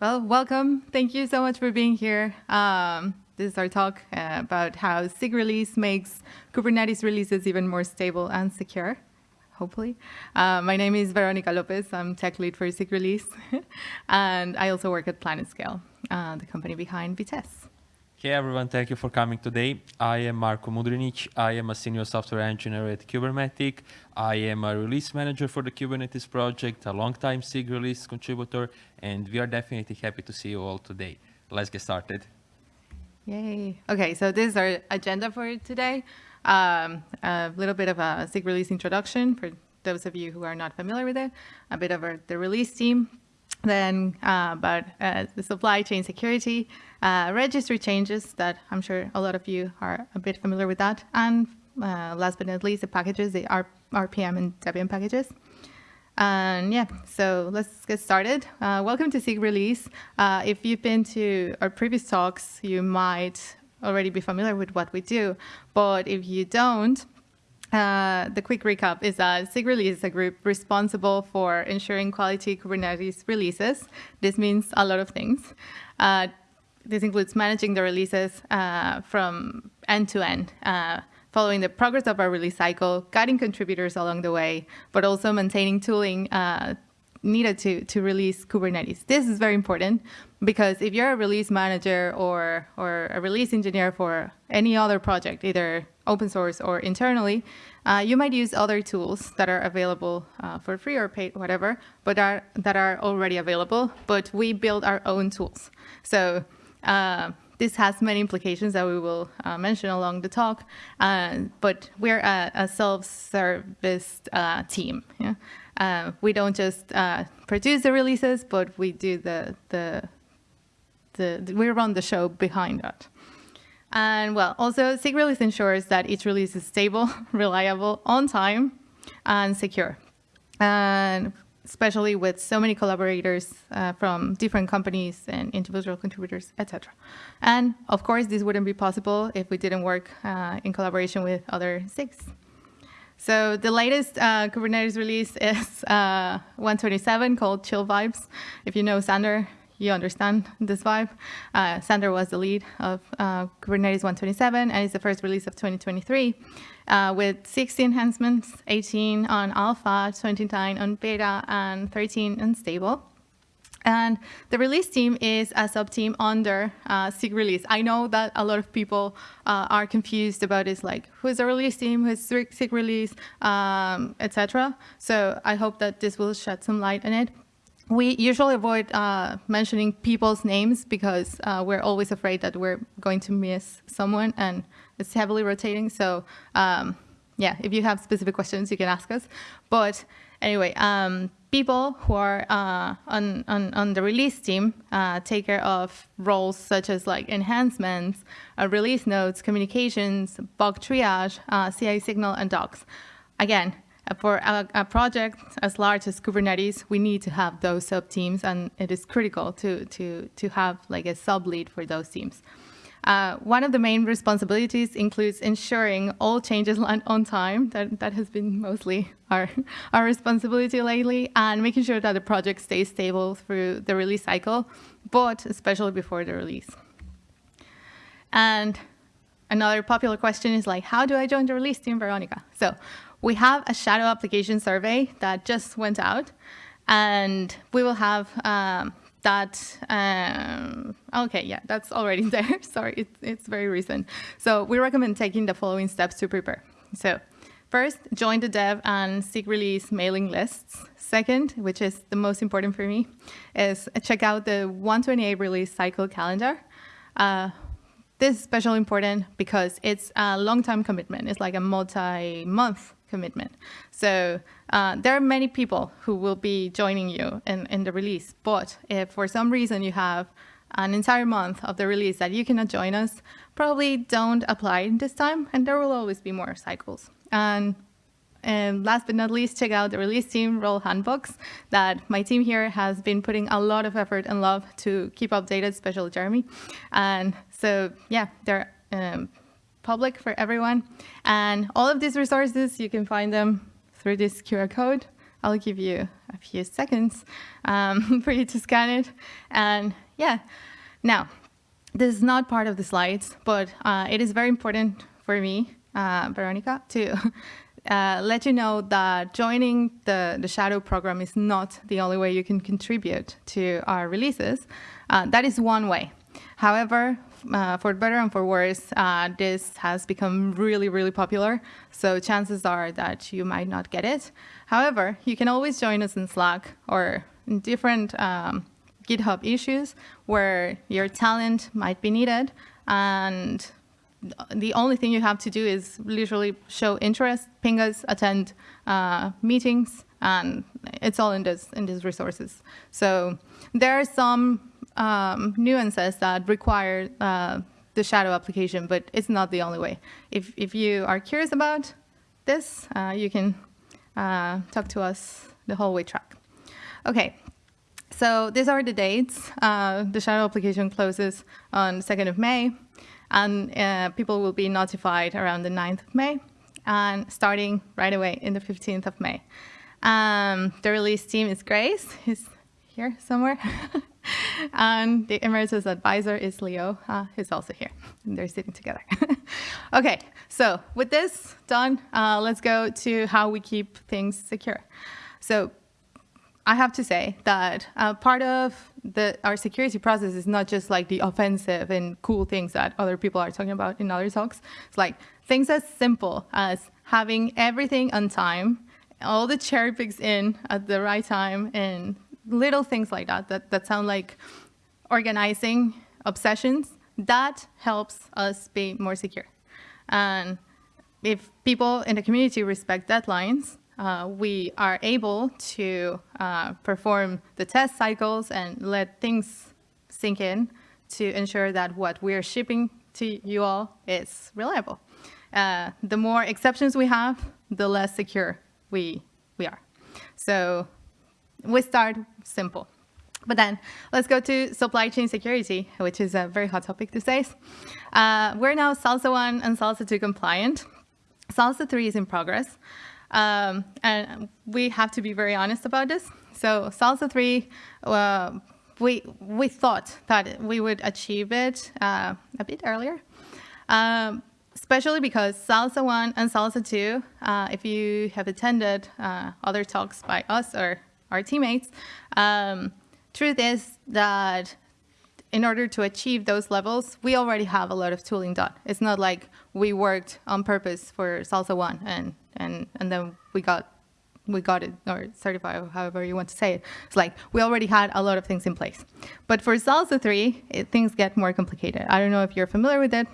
Well, welcome. Thank you so much for being here. Um, this is our talk uh, about how SIG release makes Kubernetes releases even more stable and secure, hopefully. Uh, my name is Veronica Lopez. I'm tech lead for SIG release. and I also work at PlanetScale, uh, the company behind Vitess. Hey everyone, thank you for coming today. I am Marko Mudrinic. I am a senior software engineer at Kubermatic. I am a release manager for the Kubernetes project, a long-time SIG release contributor, and we are definitely happy to see you all today. Let's get started. Yay. Okay, so this is our agenda for today. Um, a little bit of a SIG release introduction for those of you who are not familiar with it, a bit of our, the release team, then uh, about uh, the supply chain security, uh, registry changes that I'm sure a lot of you are a bit familiar with that, and last but not least, the packages, the R RPM and Debian packages. And yeah, so let's get started. Uh, welcome to SIG Release. Uh, if you've been to our previous talks, you might already be familiar with what we do, but if you don't, uh, the quick recap is that SIG Release is a group responsible for ensuring quality Kubernetes releases. This means a lot of things. Uh, this includes managing the releases uh, from end to end, uh, following the progress of our release cycle, guiding contributors along the way, but also maintaining tooling uh, needed to, to release Kubernetes. This is very important because if you're a release manager or, or a release engineer for any other project, either open source or internally, uh, you might use other tools that are available uh, for free or paid, whatever, but are, that are already available, but we build our own tools. So uh, this has many implications that we will uh, mention along the talk, uh, but we're a, a self-service uh, team. Yeah? We don't just produce the releases, but we do the, the, the, we run the show behind that. And well, also SIG release ensures that each release is stable, reliable, on time, and secure. And especially with so many collaborators uh, from different companies and individual contributors, etc. And of course, this wouldn't be possible if we didn't work uh, in collaboration with other SIGs. So the latest uh, Kubernetes release is uh, 127 called Chill Vibes. If you know Xander, you understand this vibe. Uh, Xander was the lead of uh, Kubernetes 127 and it's the first release of 2023 uh, with 60 enhancements, 18 on alpha, 29 on beta, and 13 on stable. And the release team is a sub-team under uh, SIG release. I know that a lot of people uh, are confused about this, like who's the release team, who's SIG release, um, etc. So I hope that this will shed some light on it. We usually avoid uh, mentioning people's names because uh, we're always afraid that we're going to miss someone and it's heavily rotating. So um, yeah, if you have specific questions, you can ask us. But anyway, um, people who are uh, on, on, on, the release team uh, take care of roles such as like enhancements, uh, release notes, communications, bug triage, uh, CI signal, and docs. Again, for a, a, project as large as Kubernetes, we need to have those sub teams, and it is critical to to to have like a sub lead for those teams. Uh, one of the main responsibilities includes ensuring all changes land on time. That that has been mostly our our responsibility lately, and making sure that the project stays stable through the release cycle, but especially before the release. And another popular question is like, how do I join the release team, Veronica? So we have a shadow application survey that just went out, and we will have um, that, um, okay, yeah, that's already there. Sorry, it's, it's very recent. So we recommend taking the following steps to prepare. So first, join the dev and SIG release mailing lists. Second, which is the most important for me, is check out the 128 release cycle calendar. Uh, this is especially important because it's a long-term commitment. It's like a multi-month commitment. So uh, there are many people who will be joining you in, in the release, but if for some reason you have an entire month of the release that you cannot join us, probably don't apply this time, and there will always be more cycles. And, and last but not least, check out the release team role handbooks that my team here has been putting a lot of effort and love to keep updated, especially Jeremy. And so, yeah, there um, public for everyone. And all of these resources, you can find them through this QR code I'll give you a few seconds um, for you to scan it. And yeah, now, this is not part of the slides, but uh, it is very important for me, uh, Veronica, to uh, let you know that joining the, the Shadow program is not the only way you can contribute to our releases. Uh, that is one way. However, uh, for better and for worse, uh, this has become really, really popular. So chances are that you might not get it. However, you can always join us in Slack or in different um, GitHub issues where your talent might be needed. And the only thing you have to do is literally show interest, ping us, attend uh, meetings, and it's all in this in these resources. So there are some um, nuances that require uh, the shadow application, but it's not the only way. If, if you are curious about this, uh, you can uh, talk to us the whole way track. Okay, so these are the dates. Uh, the shadow application closes on 2nd of May, and uh, people will be notified around the 9th of May, and starting right away in the 15th of May. Um, the release team is Grace, he's here somewhere. and the emeritus advisor is Leo, uh, who's also here. And they're sitting together. okay, so with this done, uh, let's go to how we keep things secure. So I have to say that uh, part of the, our security process is not just like the offensive and cool things that other people are talking about in other talks. It's like things as simple as having everything on time, all the cherry picks in at the right time, and little things like that, that, that sound like organizing obsessions, that helps us be more secure. And if people in the community respect deadlines, uh, we are able to uh, perform the test cycles and let things sink in to ensure that what we're shipping to you all is reliable. Uh, the more exceptions we have, the less secure we, we are. So we start simple. But then let's go to supply chain security, which is a very hot topic these days. Uh, we're now SLSA 1 and SLSA 2 compliant. SLSA 3 is in progress. Um, and we have to be very honest about this. So SLSA 3, uh, we, we thought that we would achieve it uh, a bit earlier, um, especially because SLSA 1 and SLSA 2, uh, if you have attended uh, other talks by us or our teammates. Um, truth is that in order to achieve those levels, we already have a lot of tooling done. It's not like we worked on purpose for SLSA 1 and, and, and then we got we got it or certified however you want to say it. It's like we already had a lot of things in place. But for SLSA 3, it, things get more complicated. I don't know if you're familiar with it,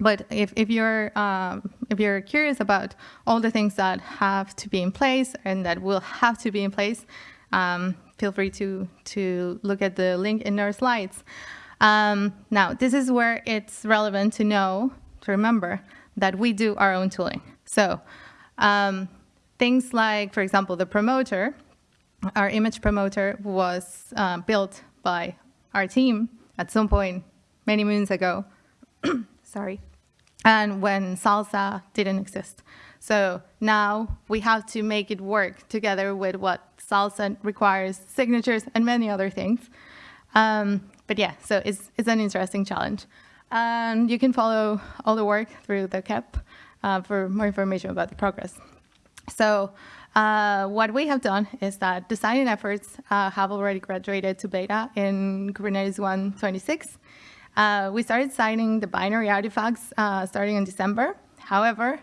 but if, if, you're, um, if you're curious about all the things that have to be in place and that will have to be in place, um, feel free to, to look at the link in our slides. Um, now, this is where it's relevant to know, to remember, that we do our own tooling. So um, things like, for example, the promoter, our image promoter was uh, built by our team at some point many moons ago. Sorry. And when SLSA didn't exist. So now we have to make it work together with what SLSA requires, signatures, and many other things. Um, but yeah, so it's, it's an interesting challenge. And you can follow all the work through the KEP uh, for more information about the progress. So uh, what we have done is that designing efforts uh, have already graduated to beta in Kubernetes 1.26. Uh, we started signing the binary artifacts uh, starting in December. However,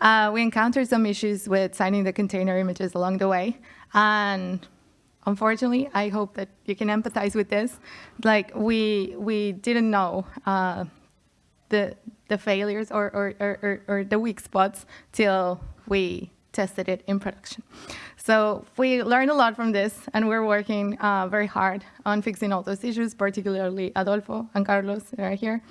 uh, we encountered some issues with signing the container images along the way. And unfortunately, I hope that you can empathize with this. Like we, we didn't know uh, the, the failures or, or, or, or, the weak spots till we tested it in production. So we learned a lot from this, and we're working uh, very hard on fixing all those issues, particularly Adolfo and Carlos are here.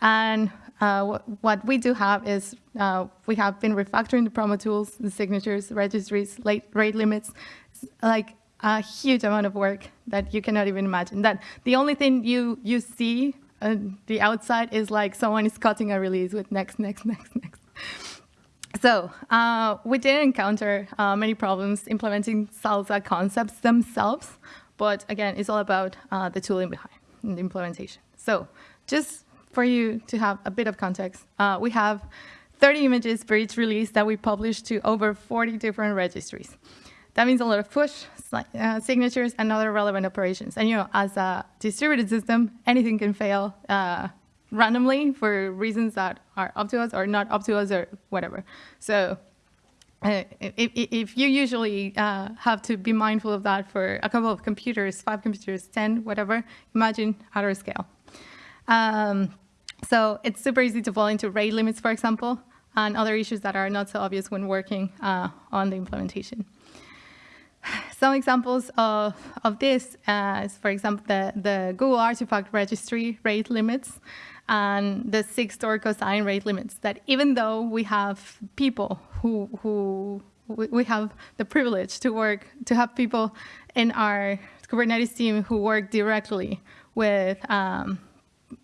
And uh, what we do have is uh, we have been refactoring the promo tools, the signatures, registries, late rate limits, like a huge amount of work that you cannot even imagine. That the only thing you you see on the outside is like someone is cutting a release with next, next, next, next. So uh, we did encounter uh, many problems implementing SLSA concepts themselves, but again, it's all about uh, the tooling behind the implementation. So just for you to have a bit of context, uh, we have 30 images for each release that we publish to over 40 different registries. That means a lot of push, uh, signatures, and other relevant operations. And you know, as a distributed system, anything can fail uh, randomly for reasons that are up to us or not up to us or whatever. So uh, if, if, you usually uh, have to be mindful of that for a couple of computers, five computers, 10, whatever, imagine at our scale. Um, so it's super easy to fall into rate limits, for example, and other issues that are not so obvious when working uh, on the implementation. Some examples of, of this uh, is, for example, the, the Google Artifact Registry rate limits and the Sigstore cosign rate limits that even though we have people who, who we have the privilege to work, to have people in our Kubernetes team who work directly with um,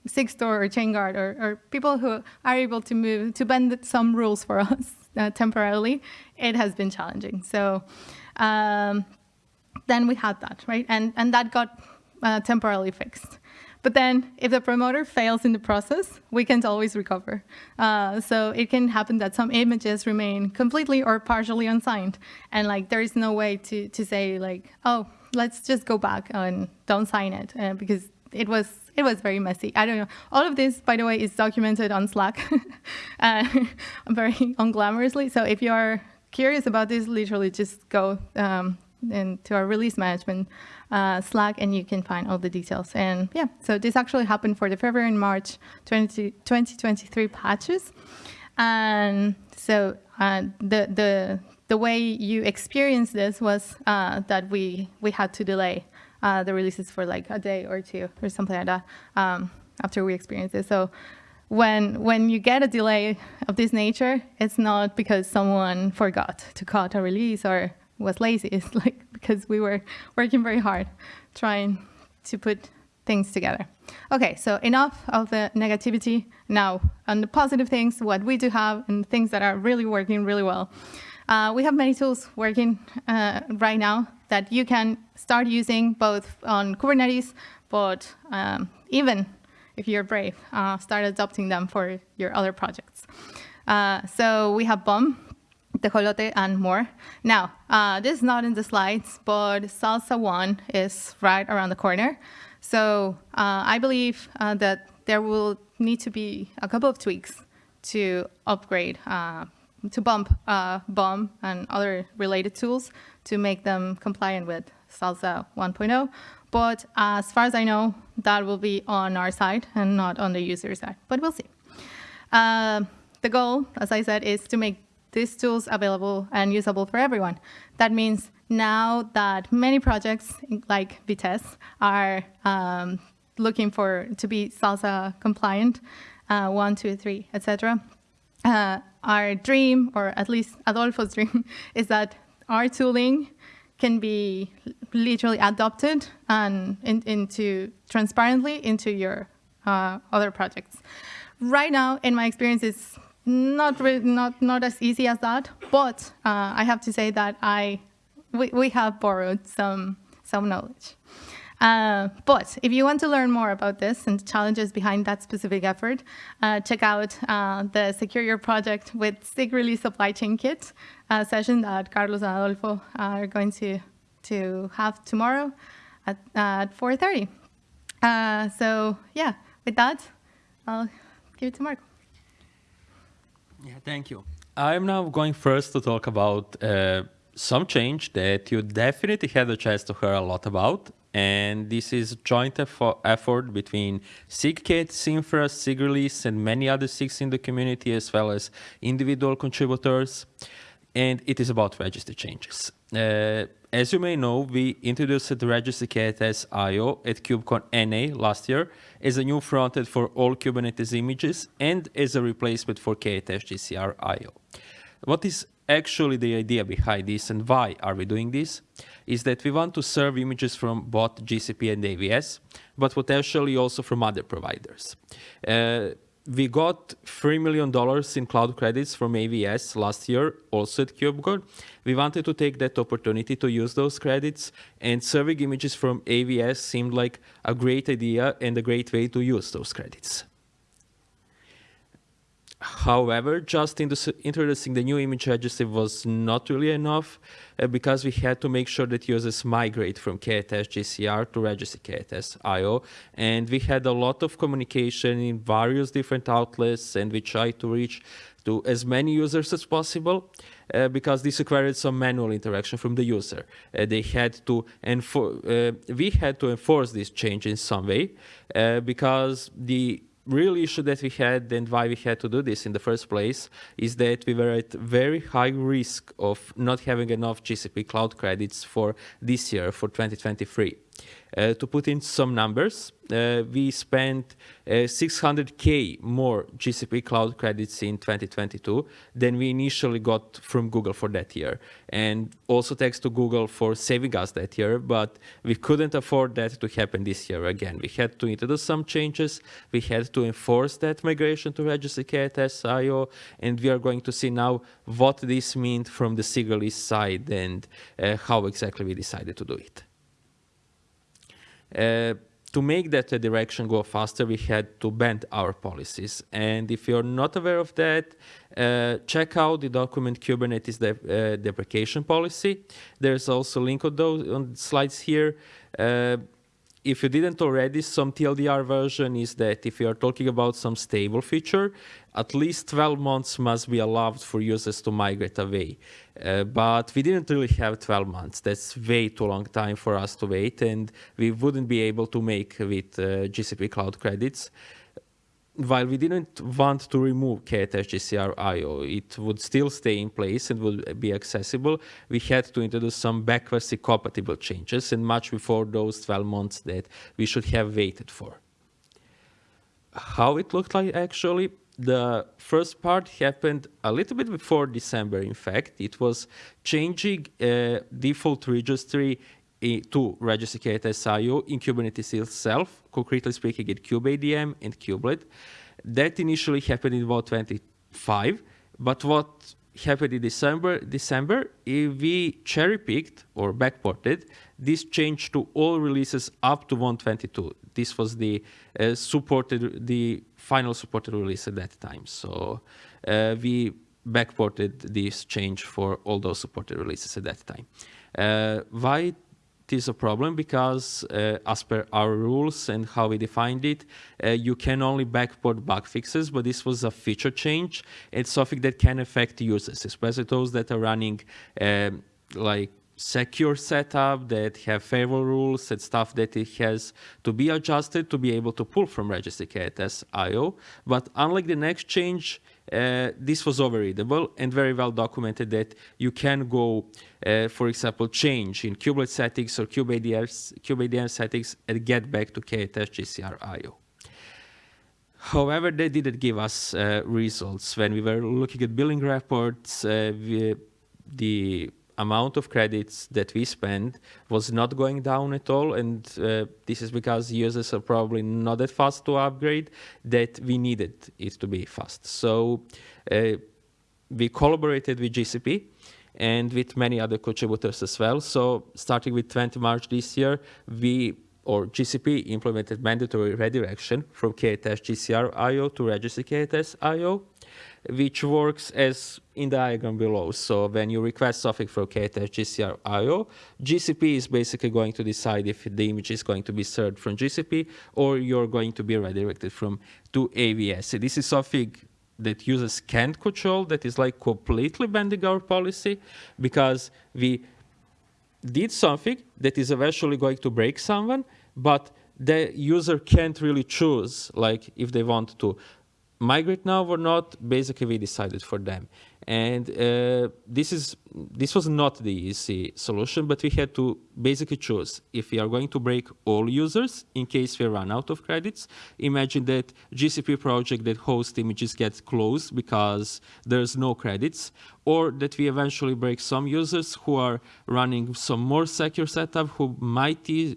SIG-Store or ChainGuard or, or, people who are able to move, to bend some rules for us uh, temporarily, it has been challenging. So um, then we had that, right? And, and that got uh, temporarily fixed. But then if the promoter fails in the process, we can't always recover. Uh, so it can happen that some images remain completely or partially unsigned. And like there is no way to, to say like, oh, let's just go back and don't sign it uh, because it was it was very messy. I don't know. All of this, by the way, is documented on Slack uh, very unglamorously. So if you are curious about this, literally just go um, into our release management uh, Slack, and you can find all the details. And yeah, so this actually happened for the February and March 20, 2023 patches. And so uh, the, the, the way you experience this was uh, that we, we had to delay uh, the releases for like a day or two or something like that um, after we experienced it. So when, when you get a delay of this nature, it's not because someone forgot to cut a release or was lazy. It's like because we were working very hard trying to put things together. Okay, so enough of the negativity. Now, on the positive things, what we do have and things that are really working really well. Uh, we have many tools working uh, right now that you can start using both on Kubernetes, but um, even if you're brave, uh, start adopting them for your other projects. Uh, so we have BOM, tejolote, and more. Now, uh, this is not in the slides, but SLSA 1 is right around the corner. So uh, I believe uh, that there will need to be a couple of tweaks to upgrade, uh, to bump uh, BOM and other related tools to make them compliant with SLSA 1.0. But as far as I know, that will be on our side and not on the user side, but we'll see. Uh, the goal, as I said, is to make these tools available and usable for everyone. That means now that many projects like Vitess are um, looking for to be SLSA compliant, uh, one, two, three, etc. Uh, our dream, or at least Adolfo's dream, is that our tooling can be literally adopted and in, into transparently into your uh, other projects. Right now, in my experience, it's not not not as easy as that, but uh, I have to say that I we, we have borrowed some some knowledge. Uh, but if you want to learn more about this and the challenges behind that specific effort, uh, check out uh, the Secure Your Project with Release Supply Chain Kit uh, session that Carlos and Adolfo are going to to have tomorrow at, at 4.30. Uh, so yeah, with that, I'll give it to Marko. Yeah, thank you. I'm now going first to talk about uh, some change that you definitely had a chance to hear a lot about. And this is joint effort between SIG K8s Infra, SIGRelease, and many other SIGs in the community, as well as individual contributors. And it is about registry changes. Uh, as you may know, we introduced the registry K8s IO at KubeCon NA last year as a new frontend for all Kubernetes images and as a replacement for K8s GCR IO. What is actually the idea behind this and why are we doing this is that we want to serve images from both GCP and AWS, but potentially also from other providers. Uh, we got $3 million in cloud credits from AWS last year, also at KubeCon. We wanted to take that opportunity to use those credits, and serving images from AWS seemed like a great idea and a great way to use those credits. However, just introducing the new image registry was not really enough uh, because we had to make sure that users migrate from K8s GCR to registry K8s IO. And we had a lot of communication in various different outlets and we tried to reach to as many users as possible uh, because this required some manual interaction from the user. Uh, they had to enforce, uh, we had to enforce this change in some way uh, because the real issue that we had and why we had to do this in the first place is that we were at very high risk of not having enough GCP cloud credits for this year, for 2023. Uh, to put in some numbers, uh, we spent 600k uh, more GCP cloud credits in 2022 than we initially got from Google for that year. And also thanks to Google for saving us that year, but we couldn't afford that to happen this year again. We had to introduce some changes. We had to enforce that migration to Registry K8s IO, and we are going to see now what this means from the SIG side and uh, how exactly we decided to do it. Uh, to make that direction go faster, we had to bend our policies. And if you're not aware of that, uh, check out the document Kubernetes uh, deprecation policy. There's also a link on those on slides here. Uh, if you didn't already, some TLDR version is that if you are talking about some stable feature, at least 12 months must be allowed for users to migrate away. Uh, but we didn't really have 12 months. That's way too long time for us to wait, and we wouldn't be able to make with uh, GCP Cloud Credits while we didn't want to remove K8s IO, it would still stay in place and would be accessible. We had to introduce some backwards compatible changes and much before those 12 months that we should have waited for. How it looked like actually, the first part happened a little bit before December, in fact. It was changing uh, default registry to register K8s IO in Kubernetes itself, concretely speaking at kubeadm and kubelet. That initially happened in about 25, but what happened in December, December, we cherry-picked or backported this change to all releases up to 122. This was the uh, supported, the final supported release at that time. So uh, we backported this change for all those supported releases at that time. Uh, why it is a problem because uh, as per our rules and how we defined it, uh, you can only backport bug fixes, but this was a feature change. It's something that can affect users, especially those that are running um, like secure setup that have favorable rules and stuff that it has to be adjusted to be able to pull from registry K8s IO. But unlike the next change, uh, this was overreadable and very well documented that you can go, uh, for example, change in kubelet settings or kubeadm, settings and get back to K8s GCR IO. However, they didn't give us uh, results. When we were looking at billing reports, uh, we, the amount of credits that we spend was not going down at all and uh, this is because users are probably not that fast to upgrade that we needed it to be fast. So uh, we collaborated with gcp and with many other contributors as well. So starting with 20 march this year we or GCP implemented mandatory redirection from K8s GCR IO to registry K8s IO which works as in the diagram below. So when you request something for K8s GCR IO, GCP is basically going to decide if the image is going to be served from GCP or you're going to be redirected from to AWS. So this is something that users can't control that is like completely bending our policy because we did something that is eventually going to break someone, but the user can't really choose like if they want to migrate now or not, basically we decided for them. And uh, this is this was not the easy solution, but we had to basically choose if we are going to break all users in case we run out of credits. Imagine that GCP project that hosts images gets closed because there's no credits, or that we eventually break some users who are running some more secure setup who might e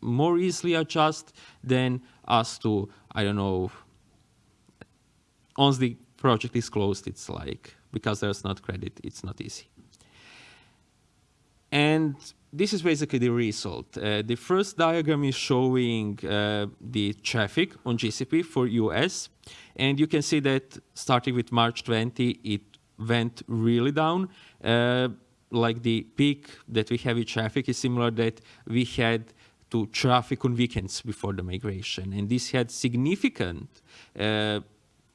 more easily adjust than us to, I don't know, once the project is closed, it's like, because there's not credit, it's not easy. And this is basically the result. Uh, the first diagram is showing uh, the traffic on GCP for US. And you can see that starting with March 20, it went really down. Uh, like the peak that we have in traffic is similar that we had to traffic on weekends before the migration. And this had significant uh,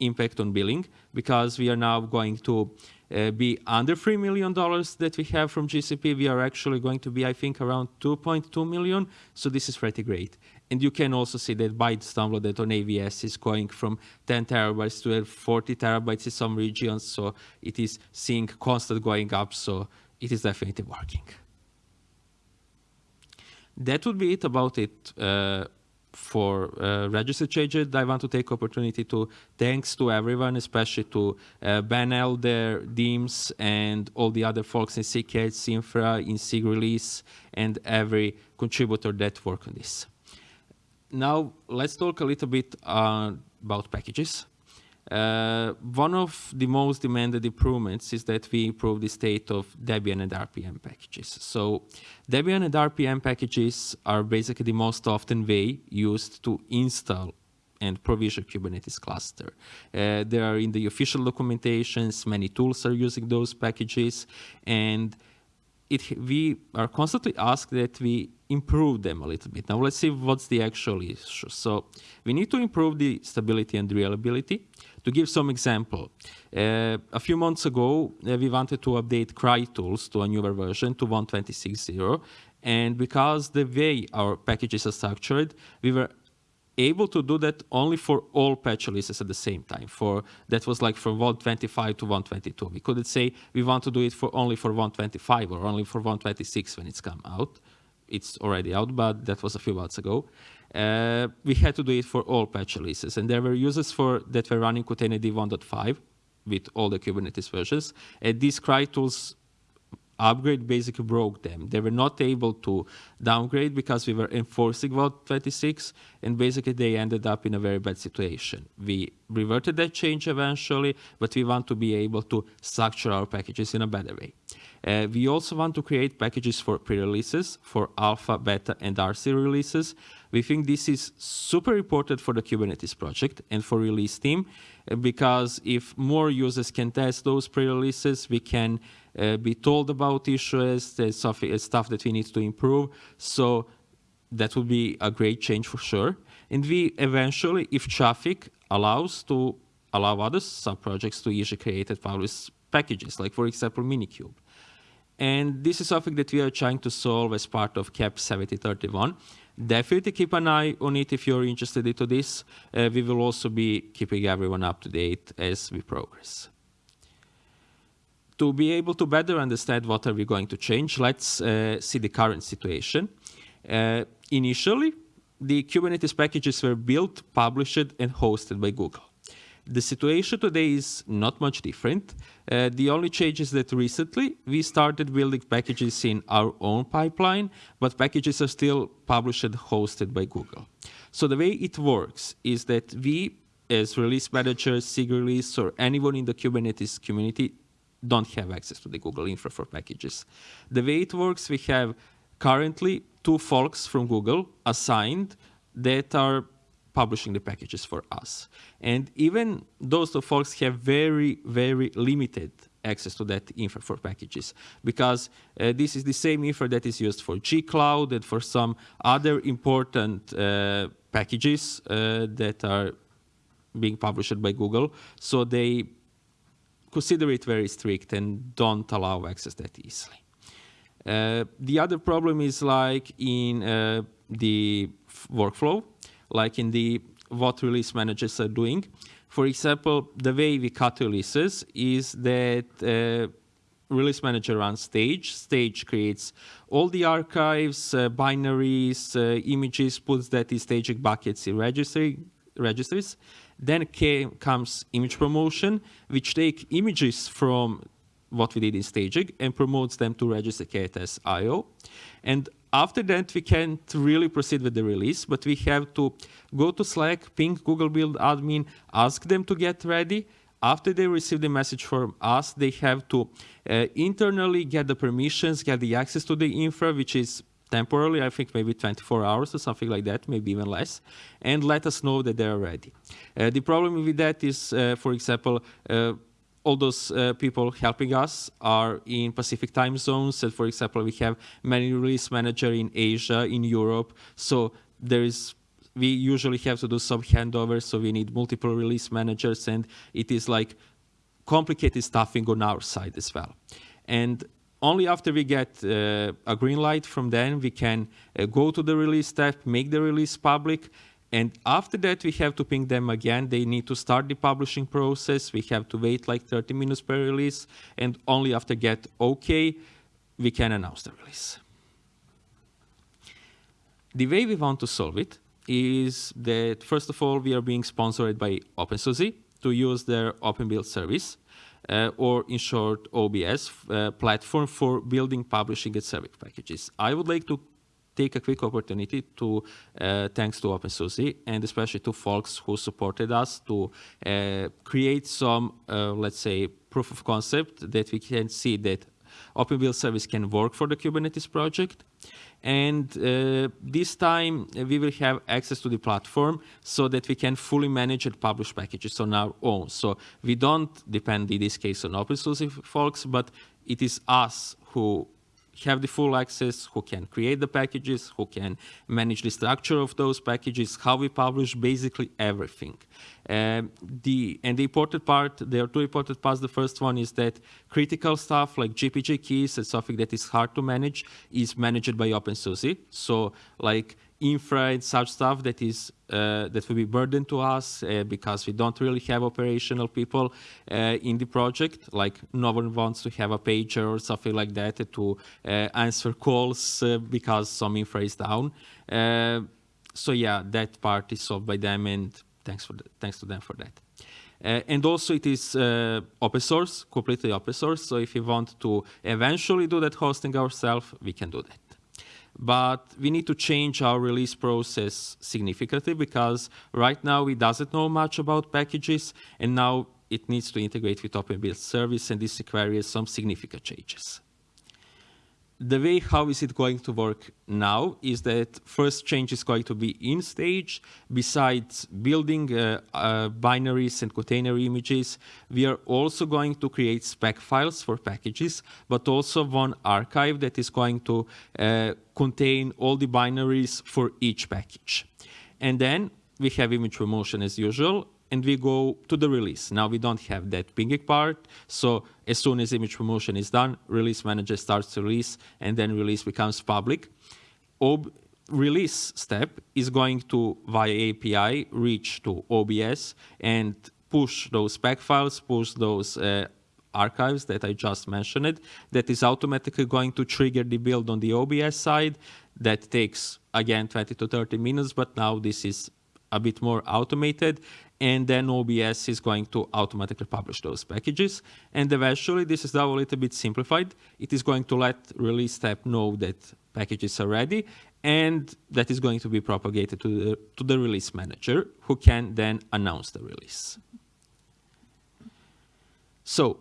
impact on billing because we are now going to uh, be under $3 million that we have from GCP. We are actually going to be, I think, around 2.2 million. So this is pretty great. And you can also see that bytes downloaded on AWS is going from 10 terabytes to 40 terabytes in some regions. So it is seeing constant going up. So it is definitely working. That would be it about it. Uh, for uh, register changes, I want to take opportunity to thanks to everyone, especially to uh, Ben Elder, Dims, and all the other folks in SIG K8s Infra, in SIG release, and every contributor that work on this. Now, let's talk a little bit uh, about packages. Uh, one of the most demanded improvements is that we improve the state of Debian and RPM packages. So Debian and RPM packages are basically the most often way used to install and provision Kubernetes cluster. Uh, they are in the official documentations, many tools are using those packages, and it, we are constantly asked that we improve them a little bit. Now let's see what's the actual issue. So we need to improve the stability and reliability. To give some example, uh, a few months ago, uh, we wanted to update CRI tools to a newer version to 1.26.0. And because the way our packages are structured, we were able to do that only for all patch releases at the same time. For That was like from 125 to 122. We couldn't say we want to do it for only for 125 or only for 126 when it's come out. It's already out, but that was a few months ago uh, we had to do it for all patch releases. And there were users for that were running Containerd 1.5 with all the Kubernetes versions. And these CRI tools upgrade basically broke them. They were not able to downgrade because we were enforcing Vault 26, and basically they ended up in a very bad situation. We reverted that change eventually, but we want to be able to structure our packages in a better way. Uh, we also want to create packages for pre-releases, for alpha, beta, and RC releases. We think this is super important for the Kubernetes project and for release team, uh, because if more users can test those pre-releases, we can uh, be told about issues, there's stuff, uh, stuff that we need to improve. So that would be a great change for sure. And we eventually, if traffic allows to allow other sub-projects to easily create and publish packages, like for example, Minikube. And this is something that we are trying to solve as part of KEP 7031. Definitely keep an eye on it if you're interested into this. Uh, we will also be keeping everyone up to date as we progress. To be able to better understand what are we going to change, let's uh, see the current situation. Uh, initially, the Kubernetes packages were built, published, and hosted by Google. The situation today is not much different. Uh, the only change is that recently we started building packages in our own pipeline, but packages are still published and hosted by Google. So the way it works is that we, as release managers, SIG release, or anyone in the Kubernetes community, don't have access to the Google infra for packages. The way it works, we have currently two folks from Google assigned that are publishing the packages for us. And even those two folks have very, very limited access to that infra for packages because uh, this is the same infra that is used for G-Cloud and for some other important uh, packages uh, that are being published by Google. So they consider it very strict and don't allow access that easily. Uh, the other problem is like in uh, the workflow like in the what release managers are doing. For example, the way we cut releases is that uh, release manager runs stage. Stage creates all the archives, uh, binaries, uh, images, puts that in staging buckets in registry, registries. Then came, comes image promotion, which take images from what we did in staging and promotes them to register as IO. And after that, we can't really proceed with the release, but we have to go to Slack, ping Google Build admin, ask them to get ready. After they receive the message from us, they have to uh, internally get the permissions, get the access to the infra, which is temporarily, I think maybe 24 hours or something like that, maybe even less, and let us know that they're ready. Uh, the problem with that is, uh, for example, uh, all those uh, people helping us are in Pacific time zones. So for example, we have many release manager in Asia, in Europe. So there is, we usually have to do some handovers. So we need multiple release managers and it is like complicated stuffing on our side as well. And only after we get uh, a green light from them, we can uh, go to the release step, make the release public, and after that, we have to ping them again. They need to start the publishing process. We have to wait like 30 minutes per release. And only after get OK, we can announce the release. The way we want to solve it is that, first of all, we are being sponsored by OpenSUSE to use their Open Build service, uh, or in short, OBS, uh, platform for building, publishing, and serving packages. I would like to take a quick opportunity to uh, thanks to OpenSUSE and especially to folks who supported us to uh, create some, uh, let's say, proof of concept that we can see that Open Build service can work for the Kubernetes project. And uh, this time we will have access to the platform so that we can fully manage and publish packages on our own. So we don't depend in this case on OpenSUSE folks, but it is us who have the full access, who can create the packages, who can manage the structure of those packages, how we publish, basically everything. Um, the, and the important part, there are two important parts. The first one is that critical stuff like GPG keys and something that is hard to manage is managed by OpenSUSE. So like infra and such stuff that is uh, that will be burden to us uh, because we don't really have operational people uh, in the project. Like no one wants to have a pager or something like that to uh, answer calls uh, because some infra is down. Uh, so yeah, that part is solved by them, and thanks for the, thanks to them for that. Uh, and also it is uh, open source, completely open source. So if we want to eventually do that hosting ourselves, we can do that but we need to change our release process significantly because right now it doesn't know much about packages and now it needs to integrate with Open Build service and this requires some significant changes the way how is it going to work now is that first change is going to be in stage. Besides building uh, uh, binaries and container images, we are also going to create spec files for packages, but also one archive that is going to uh, contain all the binaries for each package. And then we have image promotion as usual, and we go to the release. Now we don't have that pinging part. So as soon as image promotion is done, release manager starts to release and then release becomes public. Ob release step is going to, via API, reach to OBS and push those spec files, push those uh, archives that I just mentioned. That is automatically going to trigger the build on the OBS side. That takes, again, 20 to 30 minutes, but now this is a bit more automated and then OBS is going to automatically publish those packages. And eventually, this is now a little bit simplified. It is going to let release step know that packages are ready, and that is going to be propagated to the, to the release manager, who can then announce the release. So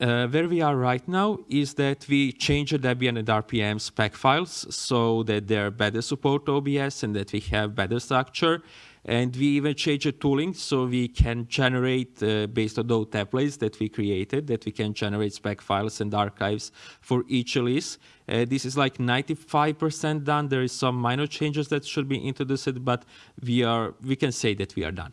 uh, where we are right now is that we changed the Debian and RPM spec files so that they're better support OBS and that we have better structure. And we even changed the tooling so we can generate, uh, based on those templates that we created, that we can generate spec files and archives for each release. Uh, this is like 95% done. There is some minor changes that should be introduced, but we are we can say that we are done.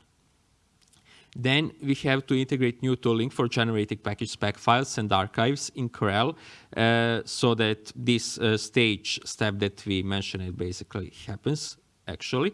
Then we have to integrate new tooling for generating package spec files and archives in krel uh, so that this uh, stage step that we mentioned basically happens actually.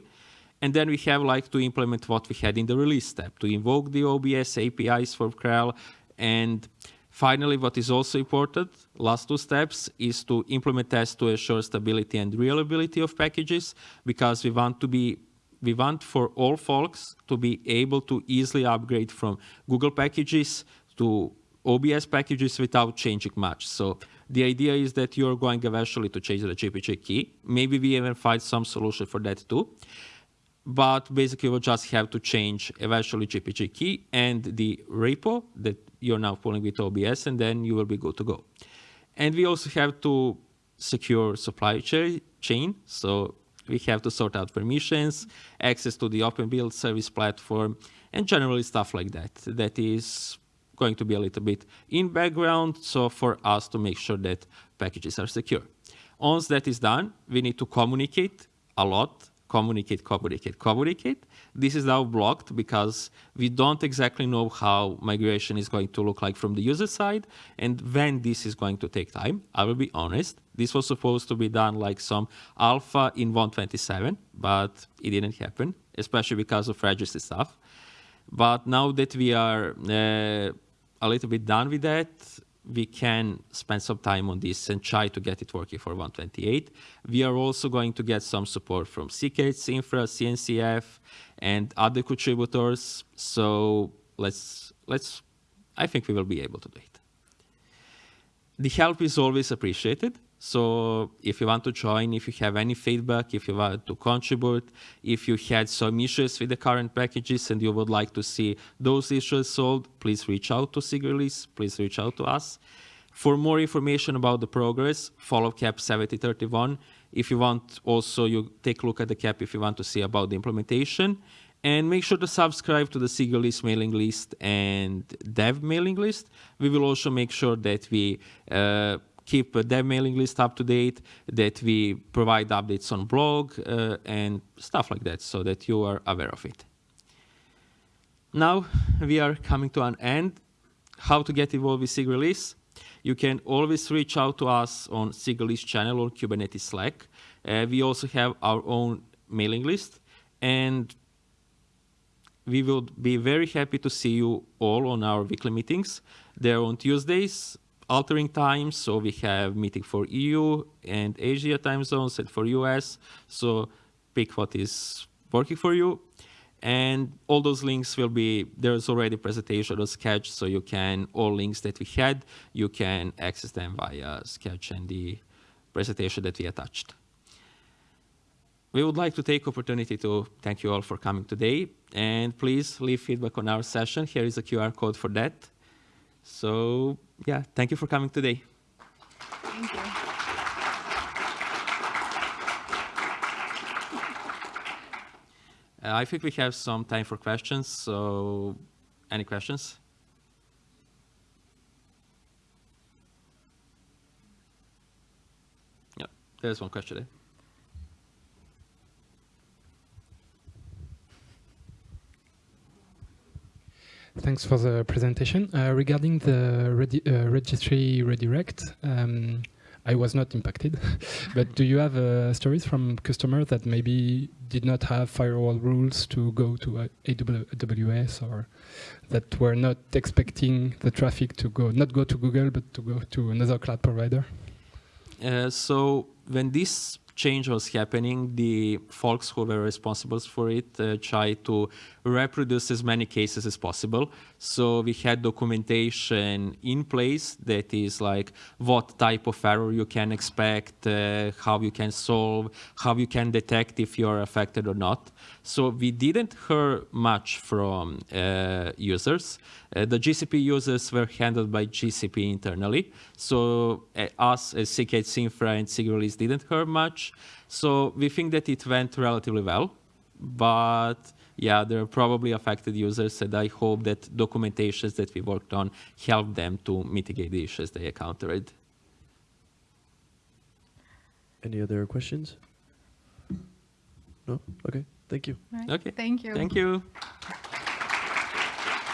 And then we have like to implement what we had in the release step, to invoke the OBS APIs for krel. And finally, what is also important, last two steps, is to implement tests to assure stability and reliability of packages, because we want to be we want for all folks to be able to easily upgrade from Google packages to OBS packages without changing much. So the idea is that you're going eventually to change the GPG key. Maybe we even find some solution for that too. But basically, we'll just have to change eventually GPG key and the repo that you're now pulling with OBS, and then you will be good to go. And we also have to secure supply chain. So we have to sort out permissions, access to the open build service platform, and generally stuff like that. That is going to be a little bit in background. So for us to make sure that packages are secure. Once that is done, we need to communicate a lot communicate, communicate, communicate. This is now blocked because we don't exactly know how migration is going to look like from the user side and when this is going to take time. I will be honest, this was supposed to be done like some alpha in 127, but it didn't happen, especially because of registry stuff. But now that we are uh, a little bit done with that, we can spend some time on this and try to get it working for 128. We are also going to get some support from SIG K8s Infra, CNCF, and other contributors. So let's, let's, I think we will be able to do it. The help is always appreciated. So if you want to join, if you have any feedback, if you want to contribute, if you had some issues with the current packages and you would like to see those issues solved, please reach out to SIG please reach out to us. For more information about the progress, follow KEP 7031. If you want also, you take a look at the KEP if you want to see about the implementation. And make sure to subscribe to the SIG mailing list and dev mailing list. We will also make sure that we uh, keep dev mailing list up to date, that we provide updates on blog uh, and stuff like that so that you are aware of it. Now we are coming to an end. How to get involved with SIG release? You can always reach out to us on SIG release channel or Kubernetes Slack. Uh, we also have our own mailing list and we will be very happy to see you all on our weekly meetings. They're on Tuesdays altering times. So we have meeting for EU and Asia time zones and for US. So pick what is working for you. And all those links will be, there's already presentation of Sched, so you can, all links that we had, you can access them via Sched and the presentation that we attached. We would like to take opportunity to thank you all for coming today, and please leave feedback on our session. Here is a QR code for that. So yeah, thank you for coming today. Thank you. Uh, I think we have some time for questions, so any questions? Yeah, there's one question there. Thanks for the presentation. Uh, regarding the redi uh, registry redirect, um, I was not impacted, but do you have uh, stories from customers that maybe did not have firewall rules to go to AWS or that were not expecting the traffic to go, not go to Google, but to go to another cloud provider? Uh, so when this change was happening, the folks who were responsible for it uh, tried to reproduce as many cases as possible. So we had documentation in place that is like what type of error you can expect, uh, how you can solve, how you can detect if you're affected or not. So we didn't hear much from uh, users. Uh, the GCP users were handled by GCP internally. So uh, us as SIG K8s Infra and SIG release didn't hear much. So we think that it went relatively well. But yeah, there are probably affected users, and I hope that documentations that we worked on help them to mitigate the issues they encountered. Any other questions? No? Okay, thank you. All right. Okay. Thank you. Thank you.